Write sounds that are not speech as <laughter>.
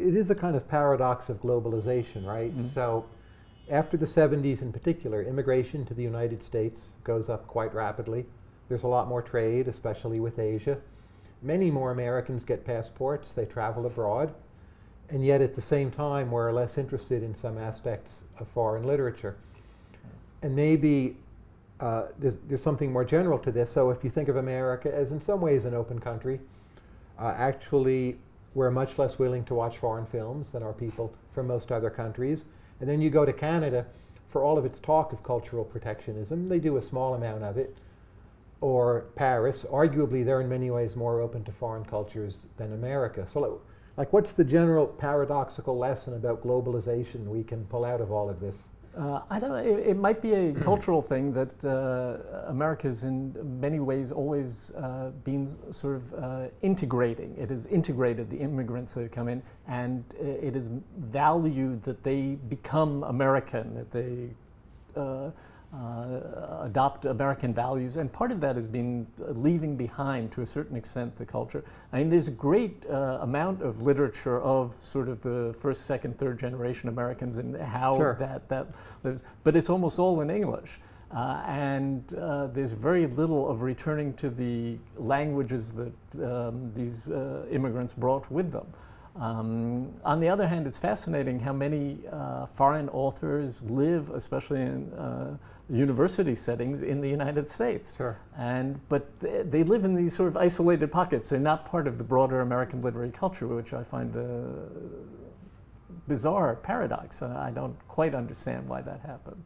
It is a kind of paradox of globalization, right? Mm-hmm. So after the 70s in particular, immigration to the United States goes up quite rapidly. There's a lot more trade, especially with Asia. Many more Americans get passports, they travel abroad, and yet at the same time we're less interested in some aspects of foreign literature. And maybe uh, there's, there's something more general to this. So if you think of America as in some ways an open country, uh, actually we're much less willing to watch foreign films than are people from most other countries. And then you go to Canada, for all of its talk of cultural protectionism, they do a small amount of it. Or Paris, arguably they're in many ways more open to foreign cultures than America. So like what's the general paradoxical lesson about globalization we can pull out of all of this? Uh, I don't know. It, it, might be a <clears throat> cultural thing that uh, America's in many ways always uh, been sort of uh, integrating. It has integrated the immigrants that come in, and it is valued that they become American, that they uh, adopt American values, and part of that has been leaving behind, to a certain extent, the culture. I mean, there's a great uh, amount of literature of sort of the first, second, third generation Americans and how sure. that that lives, but it's almost all in English. Uh, and uh, there's very little of returning to the languages that um, these uh, immigrants brought with them. Um, on the other hand, it's fascinating how many uh, foreign authors live, especially in uh, university settings in the United States. Sure. And, but they, they, live in these sort of isolated pockets. They're not part of the broader American literary culture, which I find a bizarre paradox. I don't quite understand why that happens.